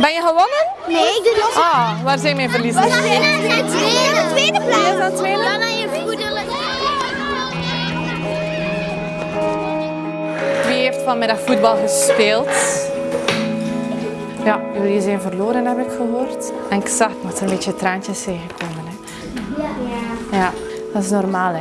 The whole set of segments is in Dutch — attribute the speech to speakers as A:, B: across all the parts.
A: Ben je gewonnen?
B: Nee, ik doe los.
A: Ah, waar zijn mijn verliezers?
B: We zijn aan tweede, tweede plaats.
A: Aan tweede?
B: Dan aan je voederlijk.
A: Wie heeft vanmiddag voetbal gespeeld? Ja, jullie zijn verloren, heb ik gehoord. En ik zag dat er een beetje traantjes zijn gekomen. Hè. Ja, dat is normaal.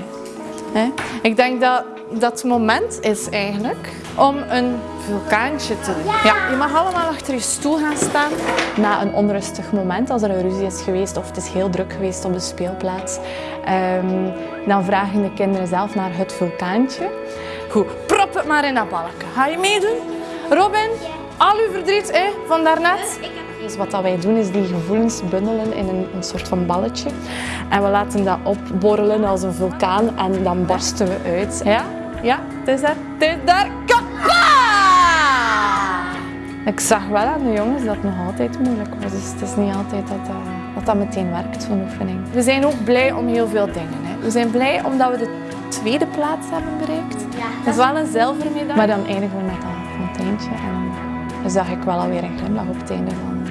A: Hè? Ik denk dat dat moment is eigenlijk om een vulkaantje te doen. Ja, je mag allemaal achter je stoel gaan staan na een onrustig moment, als er een ruzie is geweest of het is heel druk geweest op de speelplaats. Ehm, dan vragen de kinderen zelf naar het vulkaantje. Goed, prop het maar in dat balken. Ga je meedoen? Robin, al uw verdriet hè, van daarnet? Dus wat dat wij doen is die gevoelens bundelen in een, een soort van balletje. En we laten dat opborrelen als een vulkaan en dan barsten we uit. Ja? Ja, het is daar. Het is daar. Kappa! Ik zag wel aan de jongens dat het nog altijd moeilijk was. Dus het is niet altijd dat dat, dat, dat meteen werkt, zo'n oefening. We zijn ook blij om heel veel dingen. Hè. We zijn blij omdat we de tweede plaats hebben bereikt. dat is wel een zilveren medaille. Maar dan eindigen we met een fonteintje. En dan zag ik wel alweer een glimlach op het einde van,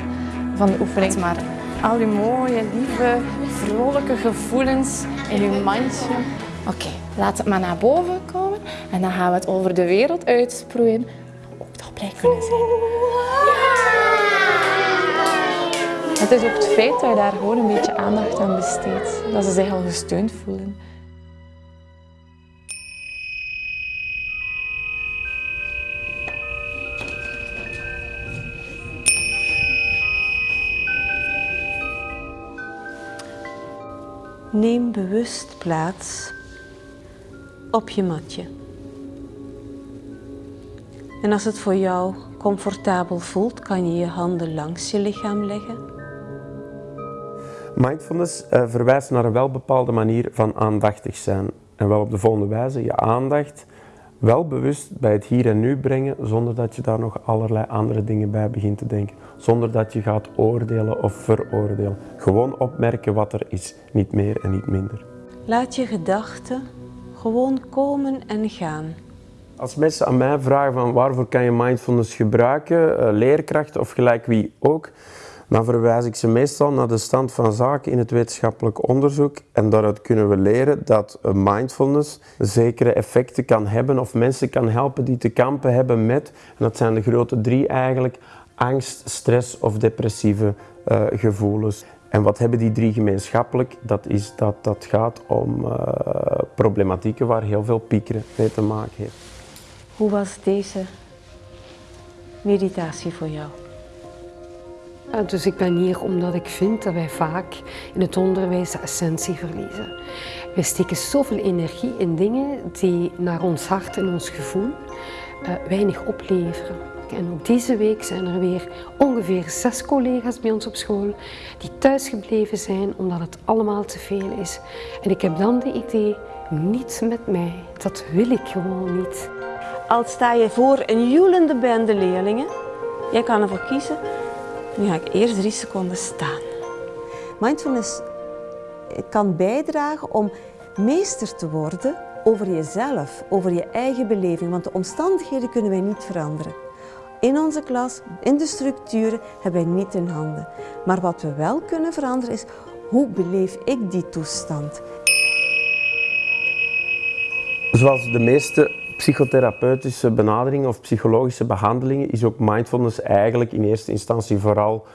A: van de oefening. Maar al die mooie, lieve, vrolijke gevoelens in uw mandje. Oké, laat het maar naar boven komen. En dan gaan we het over de wereld uitsproeien. Ook toch blij kunnen zijn. Het is ook het feit dat je daar gewoon een beetje aandacht aan besteedt. Dat ze zich al gesteund voelen.
C: Neem bewust plaats op je matje. En als het voor jou comfortabel voelt, kan je je handen langs je lichaam leggen.
D: Mindfulness uh, verwijst naar een welbepaalde manier van aandachtig zijn. En wel op de volgende wijze, je aandacht wel bewust bij het hier en nu brengen, zonder dat je daar nog allerlei andere dingen bij begint te denken. Zonder dat je gaat oordelen of veroordelen. Gewoon opmerken wat er is, niet meer en niet minder.
C: Laat je gedachten gewoon komen en gaan.
D: Als mensen aan mij vragen van waarvoor kan je mindfulness gebruiken, uh, leerkracht of gelijk wie ook, dan verwijs ik ze meestal naar de stand van zaken in het wetenschappelijk onderzoek. En daaruit kunnen we leren dat mindfulness zekere effecten kan hebben of mensen kan helpen die te kampen hebben met, en dat zijn de grote drie eigenlijk, angst, stress of depressieve uh, gevoelens. En wat hebben die drie gemeenschappelijk? Dat is dat dat gaat om uh, problematieken waar heel veel piekeren mee te maken heeft.
C: Hoe was deze meditatie voor jou?
E: Ja, dus ik ben hier omdat ik vind dat wij vaak in het onderwijs de essentie verliezen. Wij steken zoveel energie in dingen die naar ons hart en ons gevoel uh, weinig opleveren. En ook deze week zijn er weer ongeveer zes collega's bij ons op school die thuisgebleven zijn omdat het allemaal te veel is. En ik heb dan de idee, niet met mij. Dat wil ik gewoon niet.
C: Al sta je voor een joelende bende leerlingen, jij kan ervoor kiezen nu ga ik eerst drie seconden staan. Mindfulness kan bijdragen om meester te worden over jezelf, over je eigen beleving, want de omstandigheden kunnen wij niet veranderen. In onze klas, in de structuren, hebben wij niet in handen. Maar wat we wel kunnen veranderen is, hoe beleef ik die toestand?
D: Zoals de meeste psychotherapeutische benaderingen of psychologische behandelingen is ook mindfulness eigenlijk in eerste instantie vooral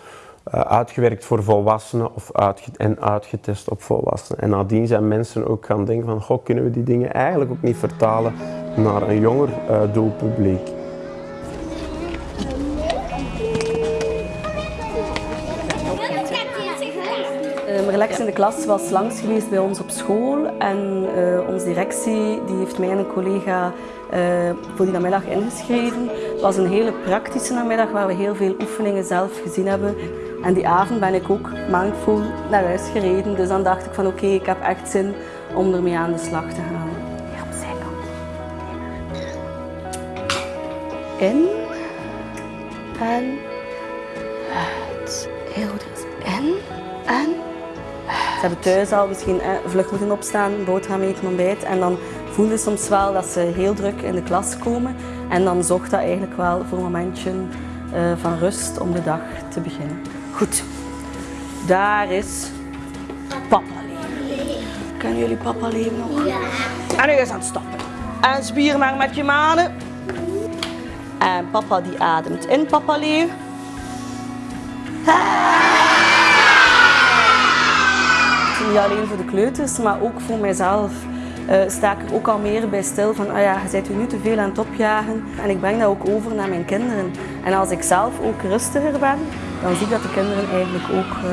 D: uh, uitgewerkt voor volwassenen of en uitgetest op volwassenen. En nadien zijn mensen ook gaan denken van, goh, kunnen we die dingen eigenlijk ook niet vertalen naar een jonger uh, doelpubliek.
F: In de klas was langs geweest bij ons op school en uh, onze directie die heeft mij en een collega uh, voor die namiddag ingeschreven. Het was een hele praktische namiddag waar we heel veel oefeningen zelf gezien hebben. En die avond ben ik ook mindful naar huis gereden. Dus dan dacht ik van oké, okay, ik heb echt zin om ermee aan de slag te gaan. Ja, op zijkant. In en uit. Heel goed. In en ze hebben thuis al misschien eh, vlug moeten opstaan, boterham eten, ontbijt. En dan voelden soms wel dat ze heel druk in de klas komen. En dan zocht dat eigenlijk wel voor een momentje eh, van rust om de dag te beginnen. Goed, daar is papa leven. Kennen jullie papa leven nog?
B: Ja.
F: En nu is aan het stappen. En spier maar met je manen. En papa die ademt in, papa leeuw. Niet alleen voor de kleuters, maar ook voor mijzelf eh, sta ik er ook al meer bij stil van, oh ja, je bent nu te veel aan het opjagen. En ik breng dat ook over naar mijn kinderen. En als ik zelf ook rustiger ben, dan zie ik dat de kinderen eigenlijk ook eh,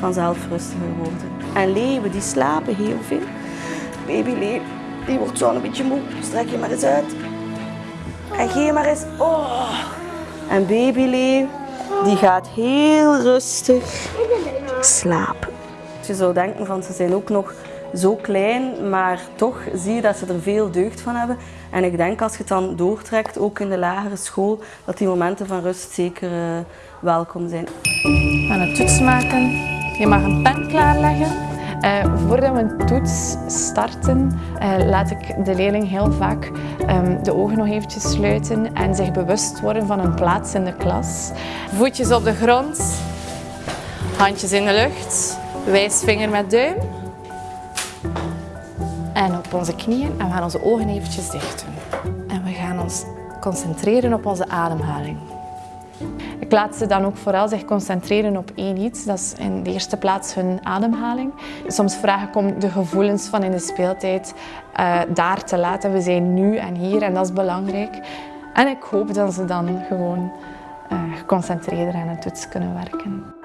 F: vanzelf rustiger worden. En leeuwen, die slapen heel veel. Baby leeuw, die wordt zo een beetje moe. Strek je maar eens uit. En geef maar eens. Oh. En baby leeuw, die gaat heel rustig slapen. Je zou denken van ze zijn ook nog zo klein, maar toch zie je dat ze er veel deugd van hebben. En ik denk als je het dan doortrekt, ook in de lagere school, dat die momenten van rust zeker eh, welkom zijn.
A: We gaan een toets maken. Je mag een pen klaarleggen. Eh, voordat we een toets starten, eh, laat ik de leerling heel vaak ehm, de ogen nog eventjes sluiten en zich bewust worden van een plaats in de klas. Voetjes op de grond, handjes in de lucht, wijsvinger met duim. En op onze knieën en we gaan onze ogen eventjes dicht doen. En we gaan ons concentreren op onze ademhaling. Ik laat ze dan ook vooral zich concentreren op één iets. Dat is in de eerste plaats hun ademhaling. Soms vraag ik om de gevoelens van in de speeltijd uh, daar te laten. We zijn nu en hier en dat is belangrijk. En ik hoop dat ze dan gewoon uh, geconcentreerder aan het toets kunnen werken.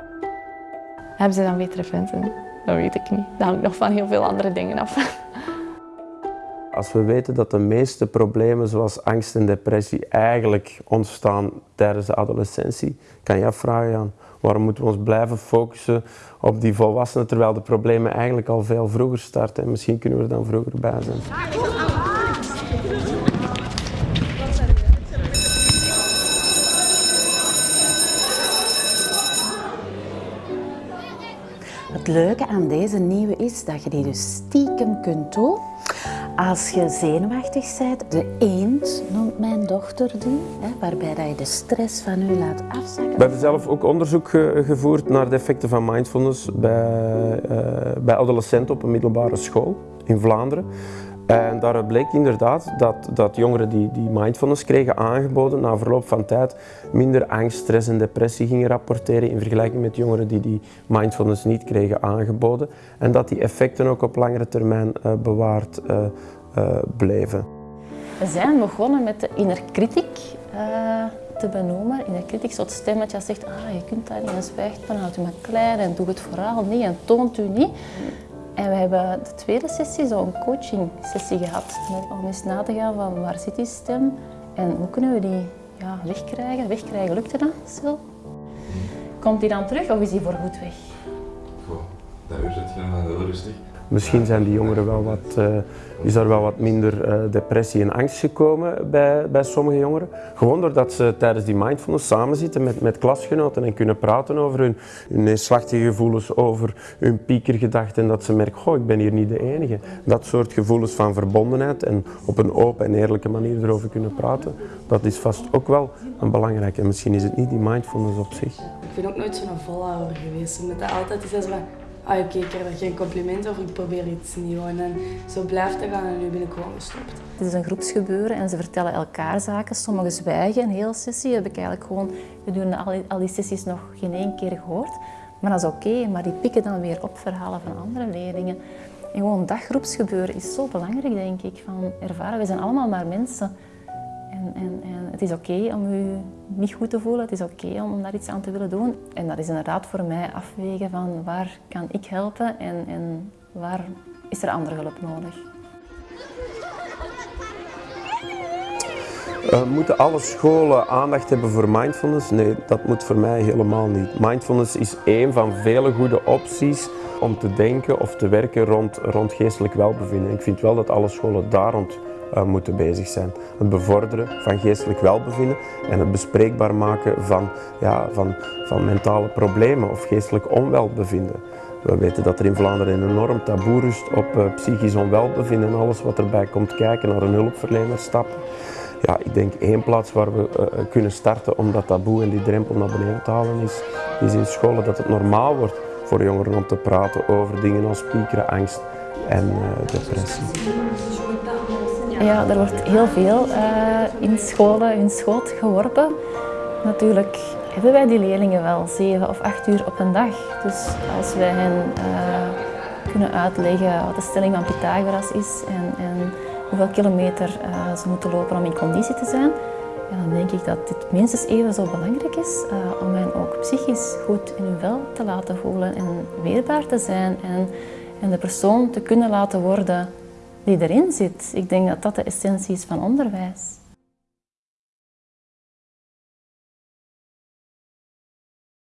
A: Hebben ze dan betere punten? Dat weet ik niet. Dat hangt nog van heel veel andere dingen af.
D: Als we weten dat de meeste problemen zoals angst en depressie eigenlijk ontstaan tijdens de adolescentie, kan je afvragen, Jan, waarom moeten we ons blijven focussen op die volwassenen terwijl de problemen eigenlijk al veel vroeger starten en misschien kunnen we er dan vroeger bij zijn.
G: Het leuke aan deze nieuwe is dat je die dus stiekem kunt doen als je zenuwachtig bent. De eend noemt mijn dochter die, hè, waarbij dat je de stress van u laat afzakken.
D: We hebben zelf ook onderzoek ge gevoerd naar de effecten van mindfulness bij, uh, bij adolescenten op een middelbare school in Vlaanderen. En daar bleek inderdaad dat, dat jongeren die, die mindfulness kregen aangeboden na verloop van tijd minder angst, stress en depressie gingen rapporteren in vergelijking met jongeren die die mindfulness niet kregen aangeboden. En dat die effecten ook op langere termijn uh, bewaard uh, uh, bleven.
H: We zijn begonnen met de inner te benoemen. Inner critic is dat stemmetje dat zegt, ah, je kunt dat niet zwijgt maar, houdt u maar klein en doe het vooral niet en toont u niet. En we hebben de tweede sessie zo'n coaching sessie gehad. Om eens na te gaan van waar zit die stem en hoe kunnen we die ja, wegkrijgen. Wegkrijgen, lukte dat, Sil? Komt die dan terug of is die voorgoed weg?
I: Goh, dat uur zit je heel rustig.
D: Misschien zijn die jongeren wel wat, uh, is er wel wat minder uh, depressie en angst gekomen bij, bij sommige jongeren. Gewoon doordat ze tijdens die mindfulness samen zitten met, met klasgenoten en kunnen praten over hun, hun neerslachtige gevoelens, over hun piekergedachten en dat ze merken, goh, ik ben hier niet de enige. Dat soort gevoelens van verbondenheid en op een open en eerlijke manier erover kunnen praten, dat is vast ook wel een belangrijke. En misschien is het niet die mindfulness op zich.
J: Ik ben ook nooit zo'n volhouder geweest, omdat dat altijd is als ah oké, ik krijg er geen compliment over, ik probeer iets nieuws. En zo blijft het gaan en nu ben ik gewoon gestopt.
H: Het is een groepsgebeuren en ze vertellen elkaar zaken. Sommigen zwijgen een hele sessie. Heb ik eigenlijk gewoon gedurende al die, al die sessies nog geen één keer gehoord. Maar dat is oké, maar die pikken dan weer op verhalen van andere leerlingen. En gewoon dat groepsgebeuren is zo belangrijk, denk ik, van ervaren. We zijn allemaal maar mensen. En, en, het is oké om u niet goed te voelen, het is oké om daar iets aan te willen doen. En dat is inderdaad voor mij afwegen van waar kan ik helpen en, en waar is er andere hulp nodig.
D: Uh, moeten alle scholen aandacht hebben voor mindfulness? Nee, dat moet voor mij helemaal niet. Mindfulness is één van vele goede opties om te denken of te werken rond, rond geestelijk welbevinden. Ik vind wel dat alle scholen daar rond moeten bezig zijn. Het bevorderen van geestelijk welbevinden en het bespreekbaar maken van, ja, van, van mentale problemen of geestelijk onwelbevinden. We weten dat er in Vlaanderen een enorm taboe rust op uh, psychisch onwelbevinden en alles wat erbij komt kijken, naar een hulpverlener stappen. ja, ik denk één plaats waar we eh, kunnen starten om dat taboe en die drempel naar beneden te halen is, is in scholen dat het normaal wordt voor jongeren om te praten over dingen als piekeren, angst en depressie.
H: Ja, er wordt heel veel uh, in scholen in schoot geworpen. Natuurlijk hebben wij die leerlingen wel zeven of acht uur op een dag. Dus als wij hen uh, kunnen uitleggen wat de stelling van Pythagoras is en, en hoeveel kilometer uh, ze moeten lopen om in conditie te zijn, ja, dan denk ik dat dit minstens even zo belangrijk is om hen ook psychisch goed in hun vel te laten voelen en weerbaar te zijn en, en de persoon te kunnen laten worden die erin zit. Ik denk dat dat de essentie is van onderwijs.